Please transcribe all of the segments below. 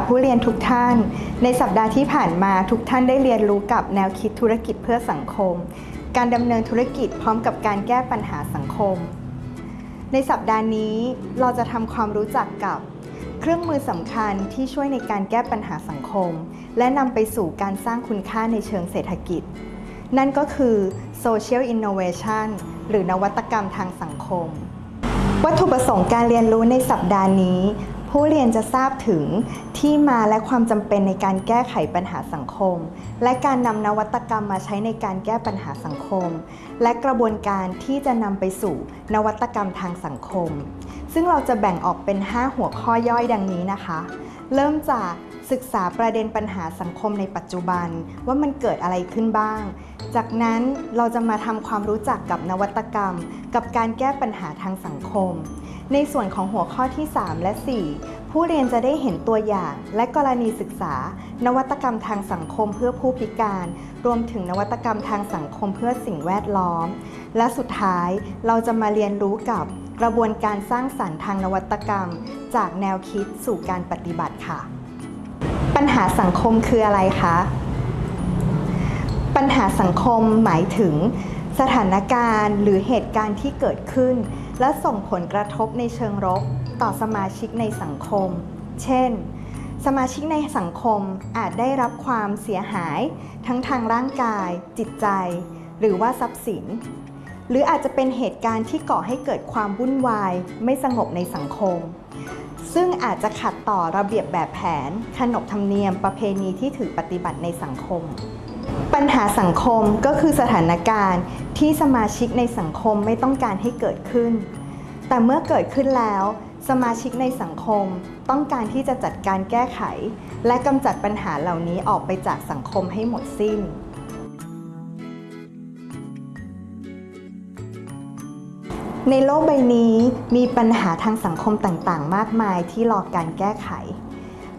ค่ะผู้เรียนทุกท่าน ในสัปดาห์ที่ผ่านมาทุกท่านได้เรียนรู้กับแนวคิดธุรกิจเพื่อสังคม การดำเนินธุรกิจพร้อมกับการแก้ปัญหาสังคม ในสัปดาห์นี้เราจะทำความรู้จักกับเครื่องมือสำคัญที่ช่วยในการแก้ปัญหาสังคม และนำไปสู่การสร้างคุณค่าในเชิงเศรษฐกิจ นั่นก็คือ Social Innovation หรือนวัตกรรมทางสังคม วัตถุประสงค์การเรียนรู้ในสัปดาห์นี้ ผู้เรียนจะทราบถึงที่มาและความจำเป็นในการแก้ไขปัญหาสังคม และการนำนวัตกรรมมาใช้ในการแก้ปัญหาสังคม และกระบวนการที่จะนำไปสู่นวัตกรรมทางสังคม ซึ่งเราจะแบ่งออกเป็น 5 หัวข้อย่อยดังนี้นะคะ เริ่มจากศึกษาประเด็นปัญหาสังคมในปัจจุบัน ว่ามันเกิดอะไรขึ้นบ้าง จากนั้นเราจะมาทำความรู้จักกับนวัตกรรม กับการแก้ปัญหาทางสังคม ในส่วนของหัวข้อที่ 3 และ 4 ผู้เรียนจะได้เห็นตัวอย่างและกรณีศึกษา นวัตกรรมทางสังคมเพื่อผู้พิการ รวมถึงนวัตกรรมทางสังคมเพื่อสิ่งแวดล้อม และสุดท้ายเราจะมาเรียนรู้กับกระบวนการสร้างสรรค์ทางนวัตกรรม จากแนวคิดสู่การปฏิบัติค่ะ ปัญหาสังคมคืออะไรคะ ปัญหาสังคมหมายถึงสถานการณ์หรือเหตุการณ์ที่เกิดขึ้น และส่งผลกระทบในเชิงลบต่อสมาชิกในสังคม เช่น สมาชิกในสังคมอาจได้รับความเสียหายทั้งทางร่างกาย จิตใจ หรือว่าทรัพย์สิน หรืออาจจะเป็นเหตุการณ์ที่ก่อให้เกิดความวุ่นวาย ไม่สงบในสังคม ซึ่งอาจจะขัดต่อระเบียบแบบแผน ขนบธรรมเนียมประเพณีที่ถือปฏิบัติในสังคมปัญหาสังคมก็คือสถานการณ์ที่สมาชิกในสังคมไม่ต้องการให้เกิดขึ้น แต่เมื่อเกิดขึ้นแล้ว สมาชิกในสังคมต้องการที่จะจัดการแก้ไข และกำจัดปัญหาเหล่านี้ออกไปจากสังคมให้หมดสิ้น ในโลกใบนี้มีปัญหาทางสังคมต่างๆ มากมายที่รอการแก้ไข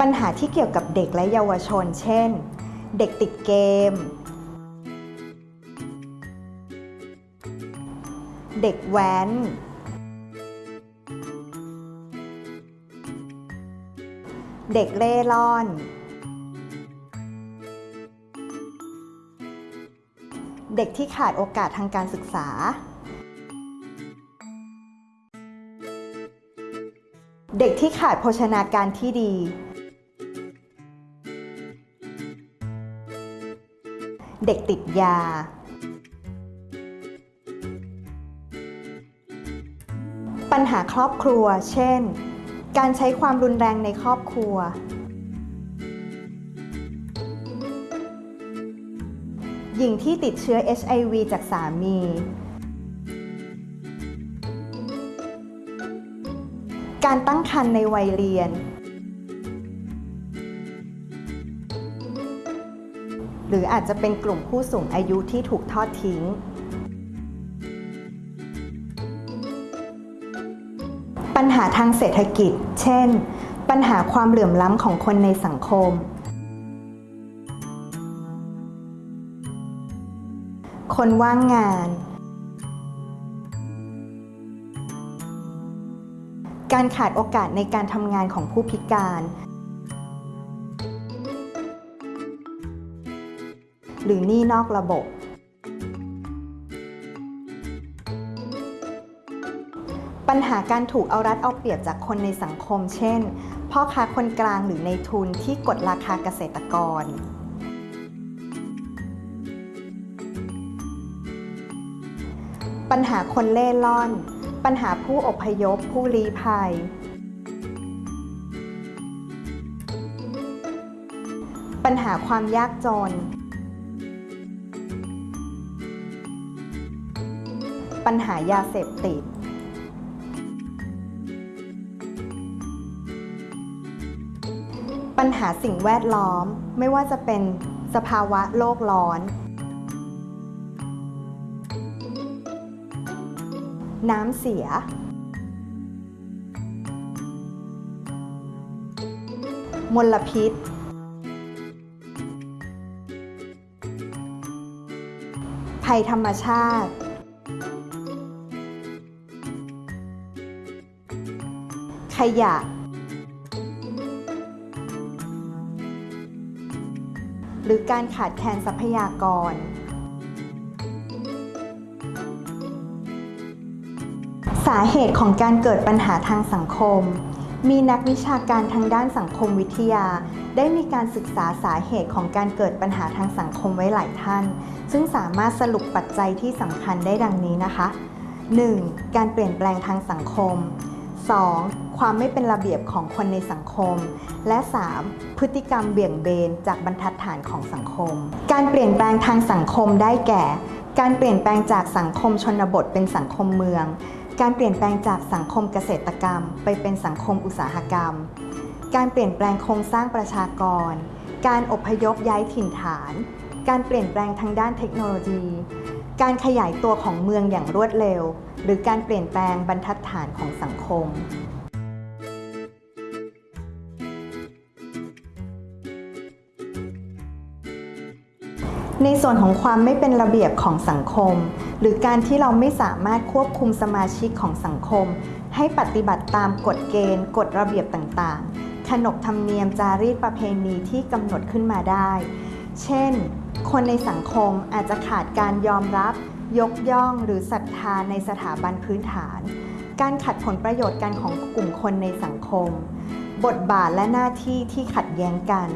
ปัญหาที่เกี่ยวกับเด็กและเยาวชน เช่น เด็กติดเกม เด็กแว้น เด็กเร่ร่อน เด็กที่ขาดโอกาสทางการศึกษา เด็กที่ขาดโภชนาการที่ดี เด็กติดยา ปัญหาครอบครัว เช่น การใช้ความรุนแรงในครอบครัว หญิงที่ติดเชื้อ HIV จากสามี การตั้งครรภ์ในวัยเรียน หรืออาจจะเป็นกลุ่มผู้สูงอายุที่ถูกทอดทิ้ง ปัญหาทางเศรษฐกิจ เช่น ปัญหาความเหลื่อมล้ำของคนในสังคม คนว่างงาน การขาดโอกาสในการทำงานของผู้พิการ หรือหนี้นอกระบบ ปัญหาการถูกเอารัดเอาเปรียบจากคนในสังคม เช่น พ่อค้าคนกลางหรือในทุนที่กดราคาเกษตรกร ปัญหาคนเล่ร่อน ปัญหาผู้อพยพผู้ลี้ภัย ปัญหาความยากจน ปัญหายาเสพติด ปัญหาสิ่งแวดล้อม ไม่ว่าจะเป็นสภาวะโลกร้อน น้ำเสีย มลพิษ ภัยธรรมชาติ ขยะ หรือการขาดแคลนทรัพยากร สาเหตุของการเกิดปัญหาทางสังคม มีนักวิชาการทางด้านสังคมวิทยา ได้มีการศึกษาสาเหตุของการเกิดปัญหาทางสังคมไว้หลายท่าน ซึ่งสามารถสรุปปัจจัยที่สำคัญได้ดังนี้นะคะ 1. การเปลี่ยนแปลงทางสังคม 2. ความไม่เป็นระเบียบของคนในสังคม และ 3. พฤติกรรมเบี่ยงเบนจากบรรทัดฐานของสังคม การเปลี่ยนแปลงทางสังคมได้แก่ การเปลี่ยนแปลงจากสังคมชนบทเป็นสังคมเมือง การเปลี่ยนแปลงจากสังคมเกษตรกรรม ไปเป็นสังคมอุตสาหกรรม การเปลี่ยนแปลงโครงสร้างประชากร การอพยพย้ายถิ่นฐาน การเปลี่ยนแปลงทางด้านเทคโนโลยี การขยายตัวของเมืองอย่างรวดเร็ว หรือการเปลี่ยนแปลงบรรทัดฐานของสังคม ในส่วนของความไม่เป็นระเบียบของสังคม หรือการที่เราไม่สามารถควบคุมสมาชิกของสังคม ให้ปฏิบัติตามกฎเกณฑ์ กฎระเบียบต่างๆ ขนบธรรมเนียมจารีตประเพณีที่กำหนดขึ้นมาได้ เช่น คนในสังคมอาจจะขาดการยอมรับ ยกย่องหรือศรัทธาในสถาบันพื้นฐาน การขัดผลประโยชน์กันของกลุ่มคนในสังคม บทบาทและหน้าที่ที่ขัดแย้งกัน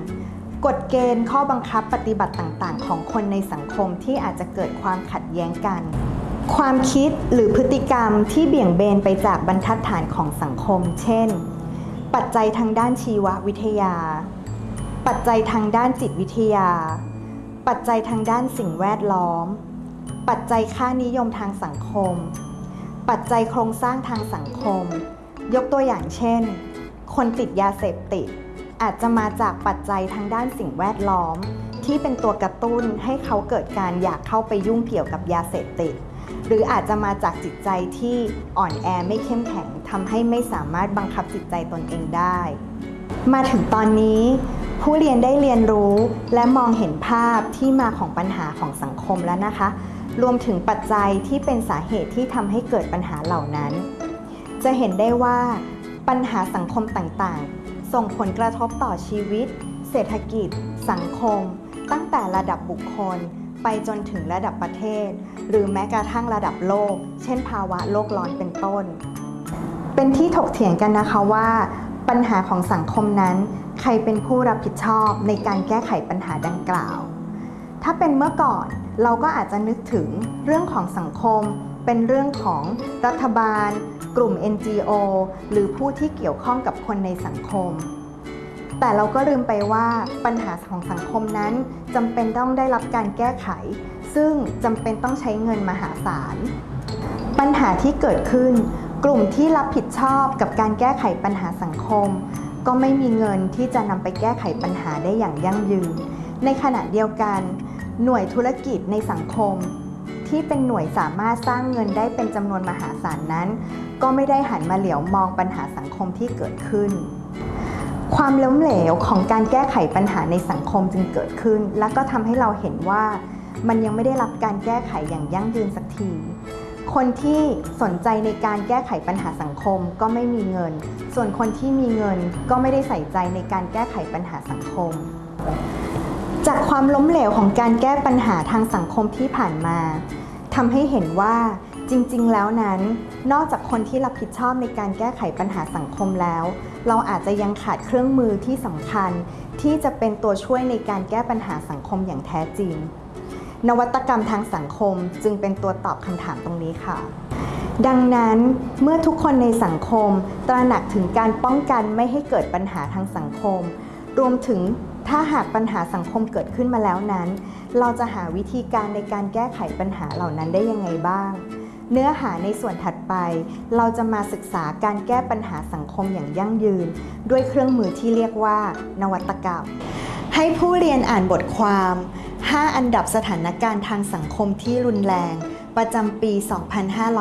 กฎเกณฑ์ข้อบังคับปฏิบัติต่างๆ ของคนในสังคมที่อาจจะเกิดความขัดแย้งกัน ความคิดหรือพฤติกรรมที่เบี่ยงเบนไปจากบรรทัดฐานของสังคม เช่น ปัจจัยทางด้านชีววิทยา ปัจจัยทางด้านจิตวิทยา ปัจจัยทางด้านสิ่งแวดล้อม ปัจจัยค่านิยมทางสังคม ปัจจัยโครงสร้างทางสังคม ยกตัวอย่างเช่น คนติดยาเสพติด อาจจะมาจากปัจจัยทางด้านสิ่งแวดล้อม ที่เป็นตัวกระตุ้นให้เขาเกิดการอยากเข้าไปยุ่งเกี่ยวกับยาเสพติด หรืออาจจะมาจากจิตใจที่อ่อนแอไม่เข้มแข็งทำให้ไม่สามารถบังคับจิตใจตนเองได้ มาถึงตอนนี้ ผู้เรียนได้เรียนรู้และมองเห็นภาพที่มาของปัญหาของสังคมแล้วนะคะ รวมถึงปัจจัยที่เป็นสาเหตุที่ทำให้เกิดปัญหาเหล่านั้น จะเห็นได้ว่าปัญหาสังคมต่างๆ ส่งผลกระทบต่อชีวิต เศรษฐกิจ สังคม ตั้งแต่ระดับบุคคล ไปจนถึงระดับประเทศ หรือแม้กระทั่งระดับโลก เช่น ภาวะโลกร้อนเป็นต้น เป็นที่ถกเถียงกันนะคะว่า ปัญหาของสังคมนั้น ใครเป็นผู้รับผิดชอบในการแก้ไขปัญหาดังกล่าว ถ้าเป็นเมื่อก่อนเราก็อาจจะนึกถึงเรื่องของสังคม เป็นเรื่องของรัฐบาล กลุ่ม NGO หรือผู้ที่เกี่ยวข้องกับคนในสังคม แต่เราก็ลืมไปว่าปัญหาของสังคมนั้นจำเป็นต้องได้รับการแก้ไข ซึ่งจำเป็นต้องใช้เงินมหาศาล ปัญหาที่เกิดขึ้น กลุ่มที่รับผิดชอบกับการแก้ไขปัญหาสังคม ก็ไม่มีเงินที่จะนำไปแก้ไขปัญหาได้อย่างยั่งยืน ในขณะเดียวกัน หน่วยธุรกิจในสังคม ที่เป็นหน่วยสามารถสร้างเงินได้เป็นจำนวนมหาศาลนั้น ก็ไม่ได้หันมาเหลียวมองปัญหาสังคมที่เกิดขึ้น ความล้มเหลวของการแก้ไขปัญหาในสังคมจึงเกิดขึ้น และก็ทำให้เราเห็นว่ามันยังไม่ได้รับการแก้ไขอย่างยั่งยืนสักที คนที่สนใจในการแก้ไขปัญหาสังคมก็ไม่มีเงิน ส่วนคนที่มีเงินก็ไม่ได้ใส่ใจในการแก้ไขปัญหาสังคม จากความล้มเหลวของการแก้ปัญหาทางสังคมที่ผ่านมาทำให้เห็นว่าจริงๆ แล้วนั้น นอกจากคนที่รับผิดชอบในการแก้ไขปัญหาสังคมแล้ว เราอาจจะยังขาดเครื่องมือที่สำคัญ ที่จะเป็นตัวช่วยในการแก้ปัญหาสังคมอย่างแท้จริง นวัตกรรมทางสังคมจึงเป็นตัวตอบคำถามตรงนี้ค่ะ ดังนั้นเมื่อทุกคนในสังคม ตระหนักถึงการป้องกันไม่ให้เกิดปัญหาทางสังคม รวมถึงถ้าหากปัญหาสังคมเกิดขึ้นมาแล้วนั้น เราจะหาวิธีการในการแก้ไขปัญหาเหล่านั้นได้ยังไงบ้าง เนื้อหาในส่วนถัดไป เราจะมาศึกษาการแก้ปัญหาสังคมอย่างยั่งยืน ด้วยเครื่องมือที่เรียกว่า นวัตกรรม ให้ผู้เรียนอ่านบทความ 5 อันดับสถานการณ์ทางสังคมที่รุนแรง ประจำปี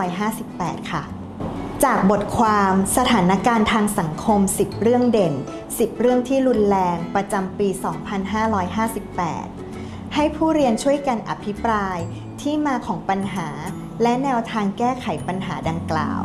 2558 ค่ะ จากบทความสถานการณ์ทางสังคม 10 เรื่องเด่น 10 เรื่องที่รุนแรงประจำปี 2558 ให้ผู้เรียนช่วยกันอภิปรายที่มาของปัญหา และแนวทางแก้ไขปัญหาดังกล่าว